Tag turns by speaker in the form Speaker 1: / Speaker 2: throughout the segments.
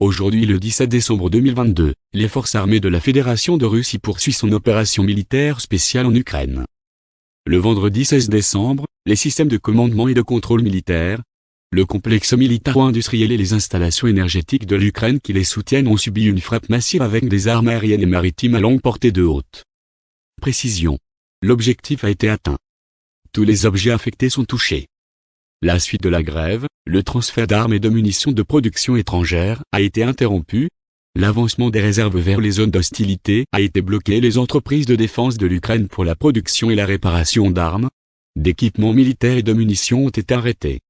Speaker 1: Aujourd'hui le 17 décembre 2022, les forces armées de la Fédération de Russie poursuivent son opération militaire spéciale en Ukraine. Le vendredi 16 décembre, les systèmes de commandement et de contrôle militaire, le complexe militaro-industriel et les installations énergétiques de l'Ukraine qui les soutiennent ont subi une frappe massive avec des armes aériennes et maritimes à longue portée de haute précision. L'objectif a été atteint. Tous les objets affectés sont touchés. La suite de la grève, le transfert d'armes et de munitions de production étrangère a été interrompu, l'avancement des réserves vers les zones d'hostilité a été bloqué les entreprises de défense de l'Ukraine pour la production et la réparation d'armes, d'équipements militaires et de munitions ont été arrêtés.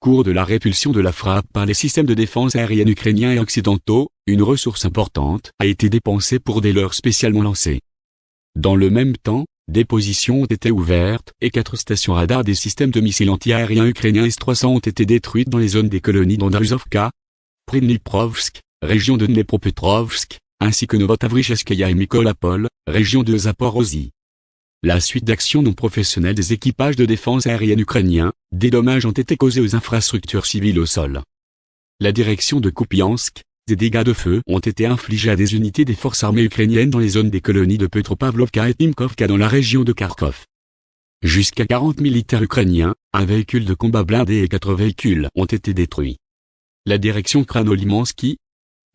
Speaker 1: Cours de la répulsion de la frappe par les systèmes de défense aérienne ukrainiens et occidentaux, une ressource importante a été dépensée pour des leurs spécialement lancés. Dans le même temps, des positions ont été ouvertes et quatre stations radars des systèmes de missiles anti-aériens ukrainiens S-300 ont été détruites dans les zones des colonies d'Andruzovka, Pridniprovsk, région de Dnepropetrovsk, ainsi que Novotavricheskaya et Mykolapol, région de Zaporozhye. La suite d'actions non professionnelles des équipages de défense aérienne ukrainiens, des dommages ont été causés aux infrastructures civiles au sol. La direction de Kupiansk, des dégâts de feu ont été infligés à des unités des forces armées ukrainiennes dans les zones des colonies de Petropavlovka et Timkovka dans la région de Kharkov. Jusqu'à 40 militaires ukrainiens, un véhicule de combat blindé et quatre véhicules ont été détruits. La direction Kranolimansky,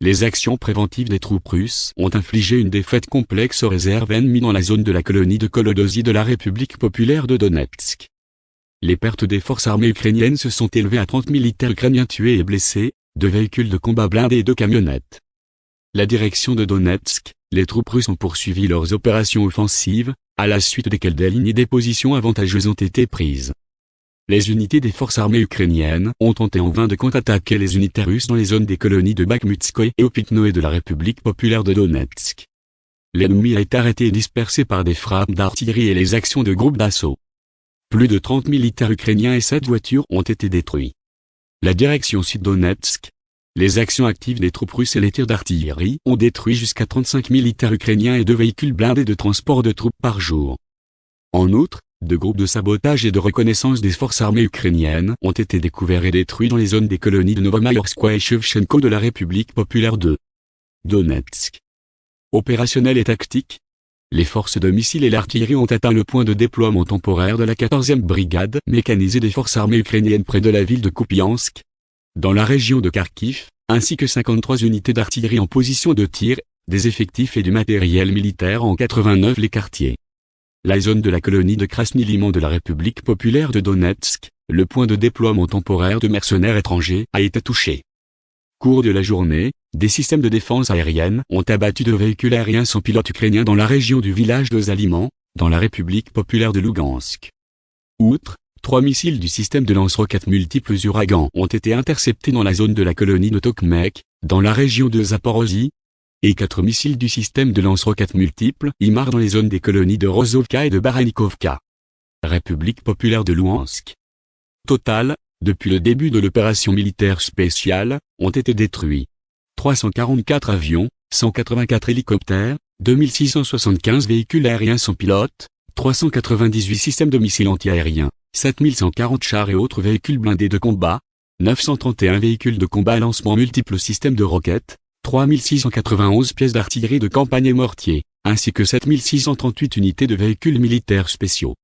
Speaker 1: les actions préventives des troupes russes ont infligé une défaite complexe aux réserves ennemies dans la zone de la colonie de Kolodosy de la République populaire de Donetsk. Les pertes des forces armées ukrainiennes se sont élevées à 30 militaires ukrainiens tués et blessés, de véhicules de combat blindés et de camionnettes. La direction de Donetsk, les troupes russes ont poursuivi leurs opérations offensives, à la suite desquelles des lignes et des positions avantageuses ont été prises. Les unités des forces armées ukrainiennes ont tenté en vain de contre-attaquer les unités russes dans les zones des colonies de Bakhmutskoye et Opitnoe de la République populaire de Donetsk. L'ennemi a été arrêté et dispersé par des frappes d'artillerie et les actions de groupes d'assaut. Plus de 30 militaires ukrainiens et 7 voitures ont été détruits. La direction sud-Donetsk, les actions actives des troupes russes et les tirs d'artillerie ont détruit jusqu'à 35 militaires ukrainiens et deux véhicules blindés de transport de troupes par jour. En outre, deux groupes de sabotage et de reconnaissance des forces armées ukrainiennes ont été découverts et détruits dans les zones des colonies de Novomayorskoye et Shevchenko de la République populaire de Donetsk. Opérationnel et tactique, les forces de missiles et l'artillerie ont atteint le point de déploiement temporaire de la 14e brigade mécanisée des forces armées ukrainiennes près de la ville de Kupiansk, dans la région de Kharkiv, ainsi que 53 unités d'artillerie en position de tir, des effectifs et du matériel militaire en 89 les quartiers. La zone de la colonie de Krasny-Liman de la République populaire de Donetsk, le point de déploiement temporaire de mercenaires étrangers, a été touché. Cours de la journée, des systèmes de défense aérienne ont abattu deux véhicules aériens sans pilote ukrainiens dans la région du village de Zaliman, dans la République populaire de Lugansk. Outre, trois missiles du système de lance-roquettes multiples Uragan ont été interceptés dans la zone de la colonie de Tokmek, dans la région de Zaporozhye, et quatre missiles du système de lance-roquettes multiples IMAR dans les zones des colonies de Rozovka et de Baranikovka. République populaire de Luhansk. Total, depuis le début de l'opération militaire spéciale, ont été détruits 344 avions, 184 hélicoptères, 2675 véhicules aériens sans pilote, 398 systèmes de missiles antiaériens, 7140 chars et autres véhicules blindés de combat, 931 véhicules de combat à lancement multiples systèmes de roquettes, 3691 pièces d'artillerie de campagne et mortiers, ainsi que 7638 unités de véhicules militaires spéciaux.